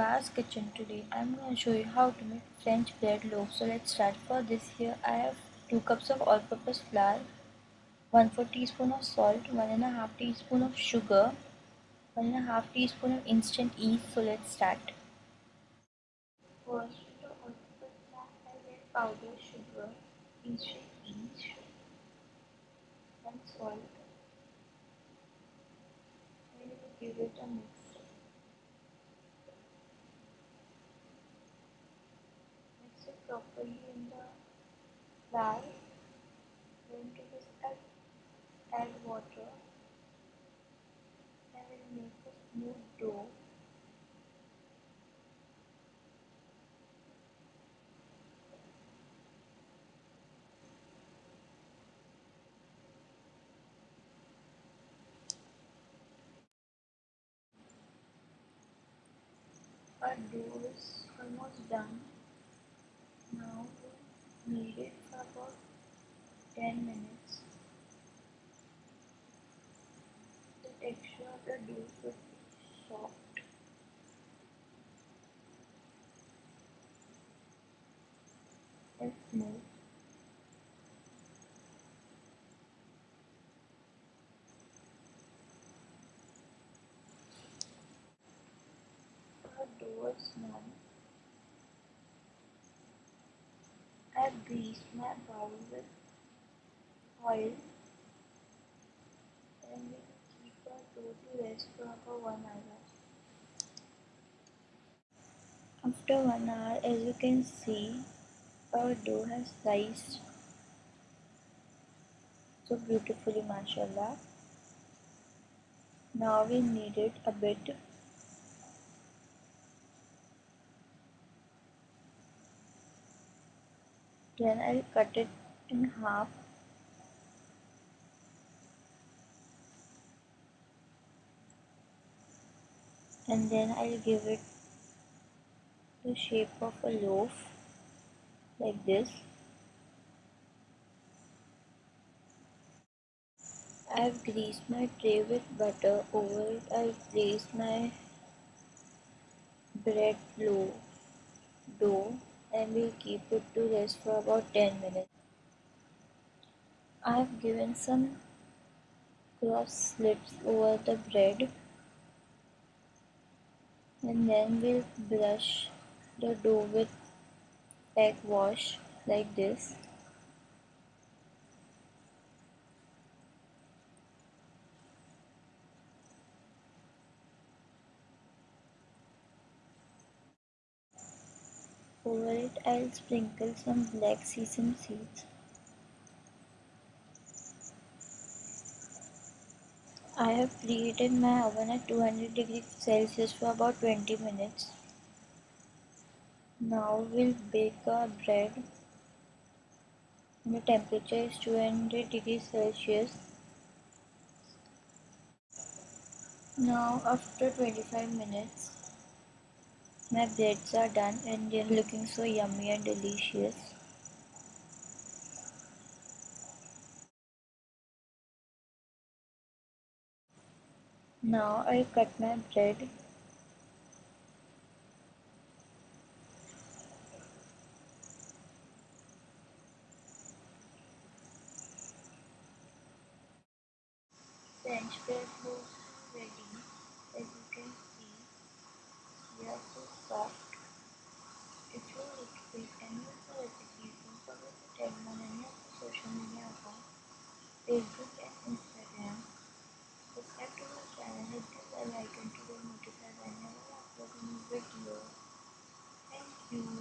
channel Kitchen. Today I'm going to show you how to make French bread loaf. So let's start. For this here I have 2 cups of all-purpose flour, 1 4 teaspoon of salt, 1 and a half teaspoon of sugar, 1 and a half teaspoon of instant yeast. So let's start. First the all-purpose flour I get powdered sugar, instant yeast and salt. And give it a mix. Properly in the flour. Then to this add, add water and will make a smooth dough. Our dough is almost done. Now knead it for about 10 minutes. The texture of the dough should be soft. and smooth. Our dough is done. Greased my bowl with oil and we keep our dough to rest for about 1 hour. After 1 hour as you can see our dough has rised so beautifully mashallah. Now we knead it a bit then I'll cut it in half. And then I'll give it the shape of a loaf like this. I've greased my tray with butter. Over it I'll place my bread loaf dough and we'll keep it to rest for about 10 minutes. I've given some cross slits over the bread and then we'll brush the dough with egg wash like this over it I'll sprinkle some black sesame seeds I have preheated my oven at 200 degrees Celsius for about 20 minutes. Now we'll bake our bread the temperature is 200 degrees Celsius. Now after 25 minutes my breads are done and they're looking so yummy and delicious. Now I cut my bread French bread and